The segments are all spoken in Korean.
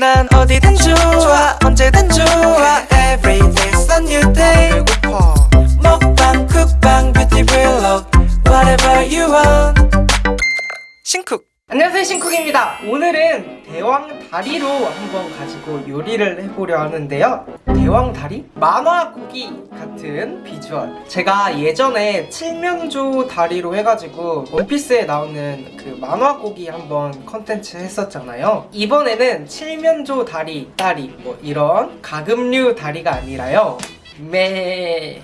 난 어디든 좋아 언제든 좋아. Every day's a new day. 먹방 쿡방 뷰티 블록 Whatever you want. 신쿡. 안녕하세요 신쿡입니다. 오늘은 대왕 다리로 한번 가지고 요리를 해보려 하는데요. 대왕 다리? 만화 고기 같은 비주얼. 제가 예전에 칠면조 다리로 해가지고 원피스에 나오는 그 만화 고기 한번 컨텐츠 했었잖아요. 이번에는 칠면조 다리, 다리 뭐 이런 가금류 다리가 아니라요. 매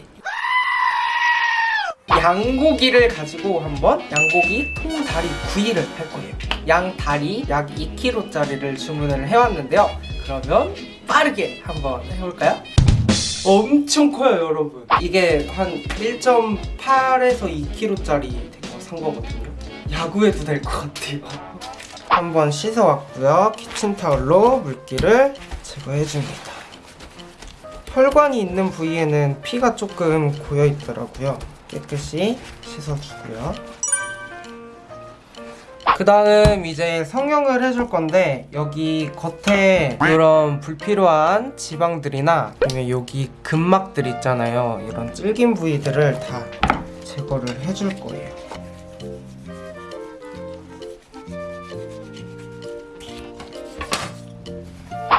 양고기를 가지고 한번 양고기 통다리 구이를 할 거예요. 양 다리 약 2kg짜리를 주문을 해왔는데요. 그러면 빠르게 한번 해볼까요? 엄청 커요, 여러분. 이게 한 1.8에서 2kg짜리 산 거거든요. 야구해도 될 것 같아요. 한번 씻어왔고요. 키친타올로 물기를 제거해줍니다. 혈관이 있는 부위에는 피가 조금 고여 있더라고요. 깨끗이 씻어주고요. 그 다음 이제 성형을 해줄 건데 여기 겉에 이런 불필요한 지방들이나 아니면 여기 근막들 있잖아요. 이런 질긴 부위들을 다 제거를 해줄 거예요.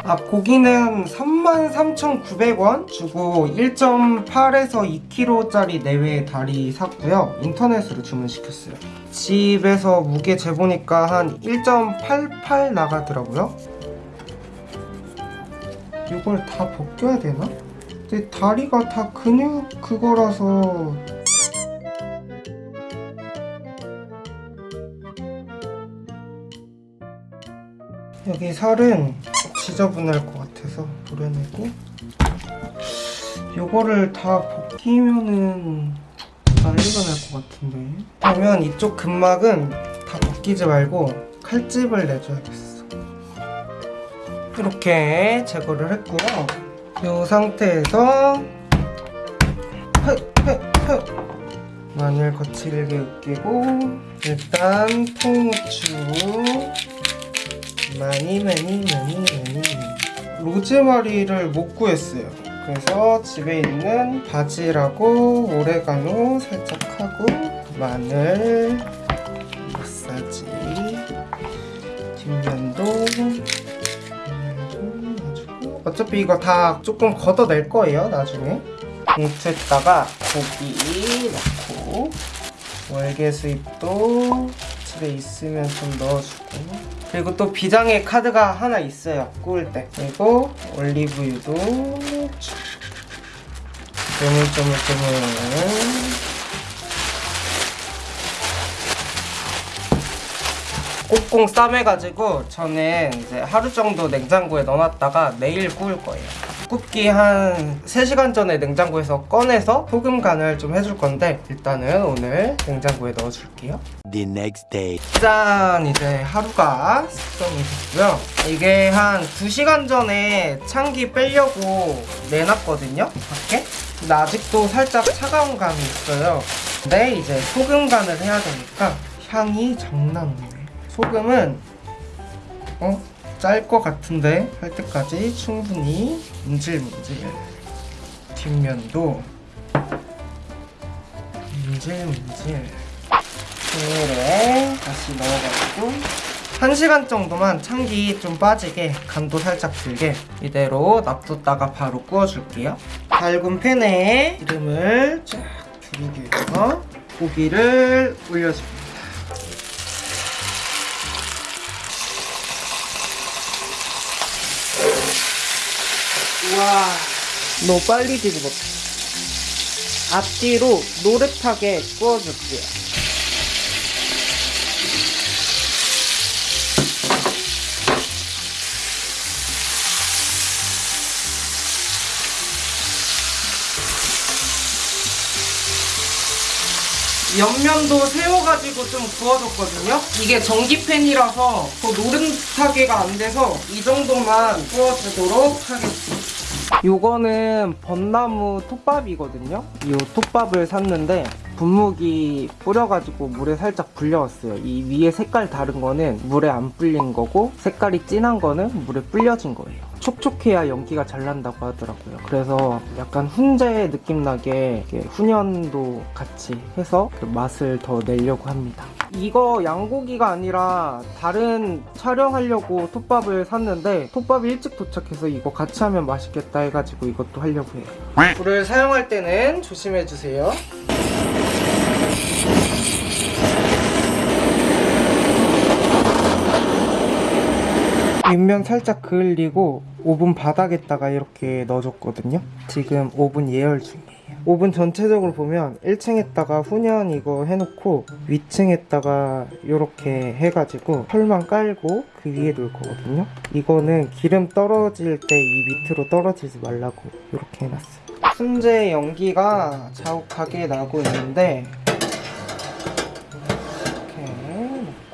아 고기는 33,900원 주고 1.8에서 2kg짜리 내외의 다리 샀고요. 인터넷으로 주문시켰어요. 집에서 무게 재보니까 한 1.88 나가더라고요. 이걸 다 벗겨야 되나? 근데 다리가 다 근육 그거라서. 여기 살은 지저분할 것 같아서 도려내고 요거를 다 벗기면은 난리가 날것 같은데. 그러면 이쪽 근막은 다 벗기지 말고 칼집을 내줘야겠어. 이렇게 제거를 했고요. 이 상태에서 마늘 거칠게 으깨고 일단 통후추 많이 많이 많이 많이. 로즈마리를 못 구했어요. 그래서 집에 있는 바질하고 오레가노 살짝 하고 마늘 마사지 뒷면도 해주고 어차피 이거 다 조금 걷어낼 거예요 나중에. 봉투에다가 고기 넣고 월계수잎도 집에 있으면 좀 넣어주고 그리고 또 비장의 카드가 하나 있어요. 구울 때. 그리고 올리브유도. 조물조물조물. 꽁꽁 싸매가지고 저는 이제 하루 정도 냉장고에 넣어놨다가 내일 구울 거예요 굽기 한 3시간 전에 냉장고에서 꺼내서 소금 간을 좀 해줄 건데 일단은 오늘 냉장고에 넣어줄게요 The next day. 짠! 이제 하루가 숙성이 됐고요 이게 한 2시간 전에 참기 빼려고 내놨거든요 밖에 근데 아직도 살짝 차가운 감이 있어요 근데 이제 소금 간을 해야 되니까 향이 장난 없네 소금은 어? 짤 것 같은데 할 때까지 충분히 문질문질. 뒷면도 문질문질. 비닐에 다시 넣어가지고 1시간 정도만 참기 좀 빠지게 간도 살짝 들게 이대로 놔뒀다가 바로 구워줄게요. 밝은 팬에 기름을 쫙 두르기 위해서 고기를 올려줍니다 와. 너무 빨리 뒤집었다 앞뒤로 노릇하게 구워줄게요. 옆면도 세워가지고 좀 구워줬거든요. 이게 전기팬이라서 더 노릇하게가 안 돼서 이 정도만 구워주도록 하겠습니다 요거는 벚나무 톱밥이거든요 이 톱밥을 샀는데 분무기 뿌려가지고 물에 살짝 불려왔어요. 이 위에 색깔 다른 거는 물에 안 불린 거고 색깔이 진한 거는 물에 불려진 거예요. 촉촉해야 연기가 잘 난다고 하더라고요. 그래서 약간 훈제 느낌 나게 훈연도 같이 해서 그 맛을 더 내려고 합니다. 이거 양고기가 아니라 다른 촬영하려고 톱밥을 샀는데 톱밥이 일찍 도착해서 이거 같이 하면 맛있겠다 해가지고 이것도 하려고 해요. 불을 사용할 때는 조심해주세요. 윗면 살짝 그을리고 오븐 바닥에다가 이렇게 넣어줬거든요. 지금 오븐 예열 중이에요. 오븐 전체적으로 보면 1층에다가 훈연 이거 해놓고 위층에다가 이렇게 해가지고 펄만 깔고 그 위에 놓을 거거든요. 이거는 기름 떨어질 때 이 밑으로 떨어지지 말라고 이렇게 해놨어요. 훈제 연기가 자욱하게 나고 있는데 이렇게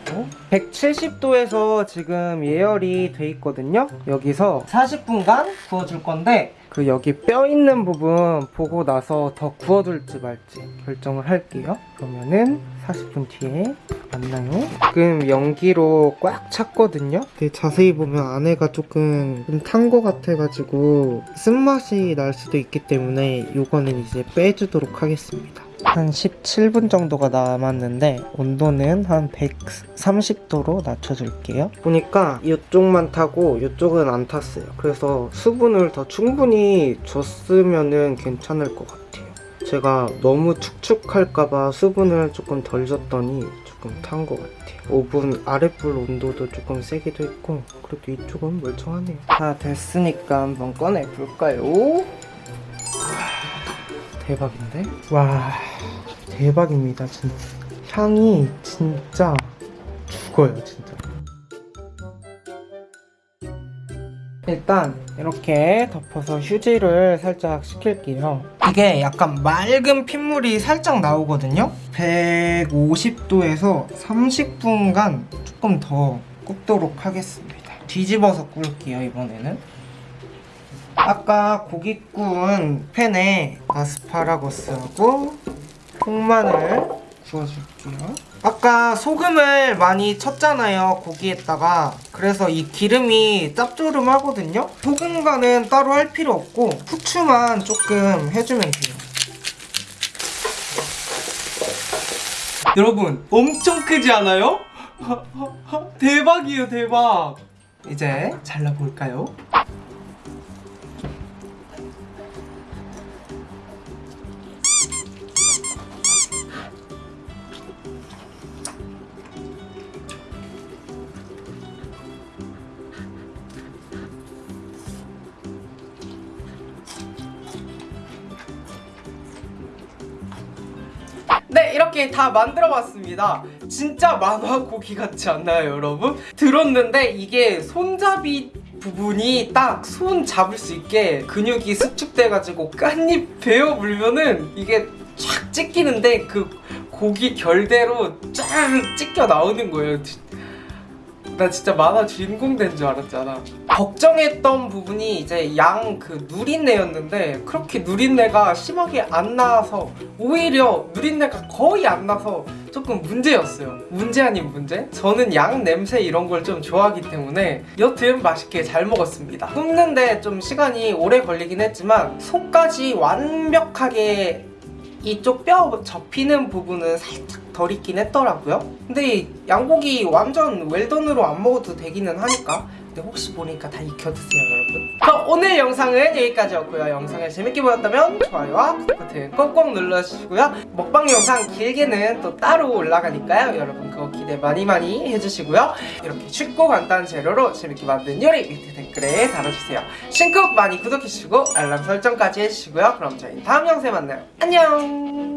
넣고 170도에서 지금 예열이 돼 있거든요. 여기서 40분간 구워줄 건데 그 여기 뼈 있는 부분 보고 나서 더 구워줄지 말지 결정을 할게요. 그러면은 40분 뒤에 만나요. 지금 연기로 꽉 찼거든요. 자세히 보면 안에가 조금 탄 거 같아가지고 쓴맛이 날 수도 있기 때문에 이거는 이제 빼주도록 하겠습니다. 한 17분 정도가 남았는데 온도는 한 130도로 낮춰줄게요. 보니까 이쪽만 타고 이쪽은 안 탔어요. 그래서 수분을 더 충분히 줬으면 괜찮을 것 같아요. 제가 너무 축축할까봐 수분을 조금 덜 줬더니 조금 탄 것 같아요. 오븐 아랫불 온도도 조금 세기도 했고 그래도 이쪽은 멀쩡하네요. 다 됐으니까 한번 꺼내볼까요? 대박인데? 와 대박입니다 진짜. 향이 진짜 죽어요 진짜. 일단 이렇게 덮어서 휴지를 살짝 식힐게요. 이게 약간 맑은 핏물이 살짝 나오거든요? 150도에서 30분간 조금 더 굽도록 하겠습니다. 뒤집어서 꿀게요 이번에는 아까 고기 구운 팬에 아스파라거스하고 통마늘 구워줄게요. 아까 소금을 많이 쳤잖아요, 고기에다가. 그래서 이 기름이 짭조름하거든요? 소금간은 따로 할 필요 없고 후추만 조금 해주면 돼요. 여러분, 엄청 크지 않아요? 대박이에요, 대박! 이제 잘라볼까요? 이렇게 다 만들어 봤습니다 진짜 만화 고기 같지 않나요 여러분? 들었는데 이게 손잡이 부분이 딱 손 잡을 수 있게 근육이 수축돼가지고 깐잎 베어 물면은 이게 쫙 찢기는데 그 고기 결대로 쫙 찢겨 나오는 거예요 나 진짜 만화 주인공 된 줄 알았잖아. 걱정했던 부분이 이제 양 그 누린내였는데 그렇게 누린내가 심하게 안 나서 오히려 누린내가 거의 안 나서 조금 문제였어요. 문제 아닌 문제? 저는 양 냄새 이런 걸 좀 좋아하기 때문에 여튼 맛있게 잘 먹었습니다. 굽는데 좀 시간이 오래 걸리긴 했지만 속까지 완벽하게 이쪽 뼈 접히는 부분은 살짝 덜 있긴 했더라고요. 근데 양고기 완전 웰던으로 안 먹어도 되기는 하니까 근데 혹시 모르니까 다 익혀 드세요 여러분. 그럼 오늘 영상은 여기까지였고요. 영상을 재밌게 보셨다면 좋아요와 구독 버튼 꼭꼭 눌러주시고요. 먹방 영상 길게는 또 따로 올라가니까요. 여러분 그거 기대 많이 많이 해주시고요. 이렇게 쉽고 간단한 재료로 재밌게 만든 요리 밑에 댓글에 달아주세요. 신쿡 많이 구독해주시고 알람 설정까지 해주시고요. 그럼 저희 다음 영상에 만나요. 안녕